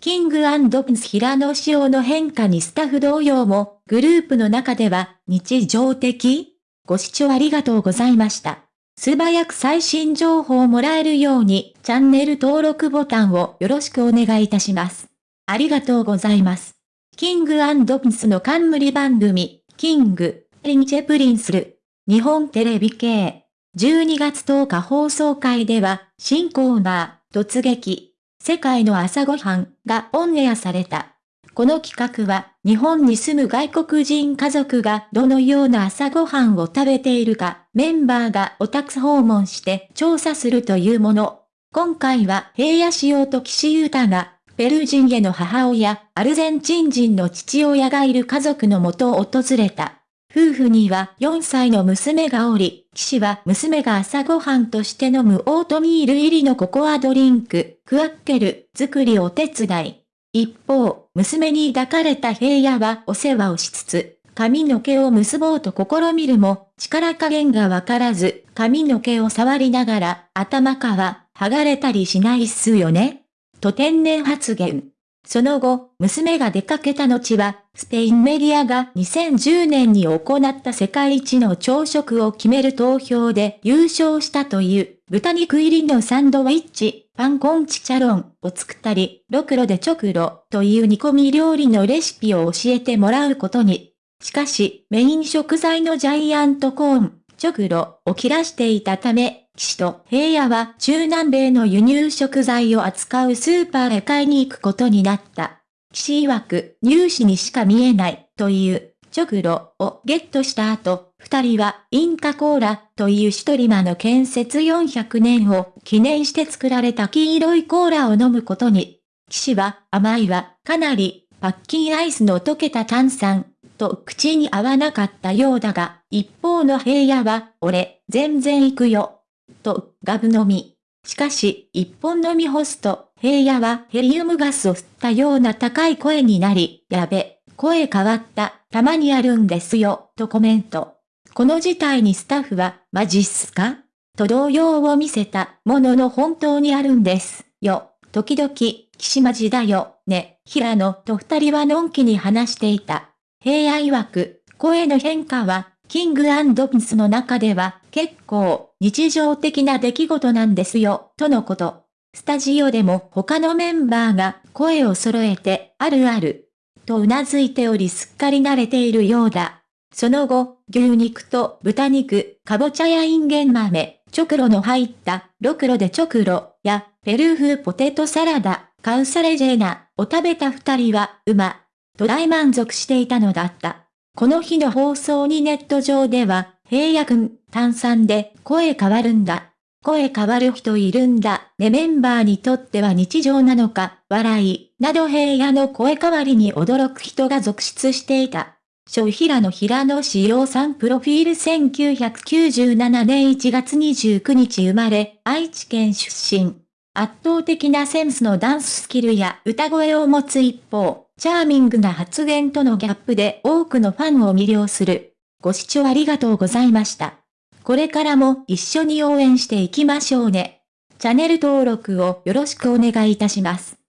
King & Prince平野紫耀の変化にスタッフ同様も、グループの中では日常的ご視聴ありがとうございました。素早く最新情報をもらえるように、チャンネル登録ボタンをよろしくお願いいたします。ありがとうございます。 King & Princeの冠番組、 King & Princeる、日本テレビ系。12月10日放送会では、新コーナー、突撃、世界の朝ごはんがオンエアされた。この企画は、日本に住む外国人家族がどのような朝ごはんを食べているか、メンバーがお宅訪問して調査するというもの。今回は平野仕様と岸優太が、ペルー人への母親、アルゼンチン人の父親がいる家族のもとを訪れた。夫婦には4歳の娘がおり、騎士は娘が朝ごはんとして飲むオートミール入りのココアドリンク、クワッケル、作りをお手伝い。一方、娘に抱かれた平野はお世話をしつつ、髪の毛を結ぼうと試みるも、力加減がわからず、髪の毛を触りながら、頭かは、剥がれたりしないっすよねと天然発言。その後、娘が出かけた後は、スペインメディアが2010年に行った世界一の朝食を決める投票で優勝したという、豚肉入りのサンドウィッチ、パンコンチチャロンを作ったり、ロクロでチョクロという煮込み料理のレシピを教えてもらうことに。しかし、メイン食材のジャイアントコーン、チョクロを切らしていたため、岸と平野は中南米の輸入食材を扱うスーパーへ買いに行くことになった。岸曰く入試にしか見えないという直路をゲットした後、二人はインカコーラというシトリマの建設400年を記念して作られた黄色いコーラを飲むことに。岸は甘いはかなりパッキンアイスの溶けた炭酸と口に合わなかったようだが、一方の平野は俺全然行くよと、ガブ飲み。しかし、一本飲み干すと、平野はヘリウムガスを吸ったような高い声になり、やべ、声変わった、たまにあるんですよ、とコメント。この事態にスタッフは、マジっすか？と動揺を見せたものの本当にあるんですよ。時々、岸マジだよ、ね、平野と二人はのんきに話していた。平野曰く、声の変化はキングピンスの中では結構日常的な出来事なんですよ、とのこと。スタジオでも他のメンバーが声を揃えて、あるある、と頷いておりすっかり慣れているようだ。その後、牛肉と豚肉、かぼちゃやインゲン豆、チョクロの入ったロクロでチョクロやペルー風ポテトサラダ、カウサレジェーナを食べた二人は、うま、と大満足していたのだった。この日の放送にネット上では、平野くん、炭酸で声変わるんだ。声変わる人いるんだ。ねメンバーにとっては日常なのか、笑い、など平野の声変わりに驚く人が続出していた。小平野平野志陽さんプロフィール1997年1月29日生まれ、愛知県出身。圧倒的なセンスのダンススキルや歌声を持つ一方、チャーミングな発言とのギャップで多くのファンを魅了する。ご視聴ありがとうございました。これからも一緒に応援していきましょうね。チャンネル登録をよろしくお願いいたします。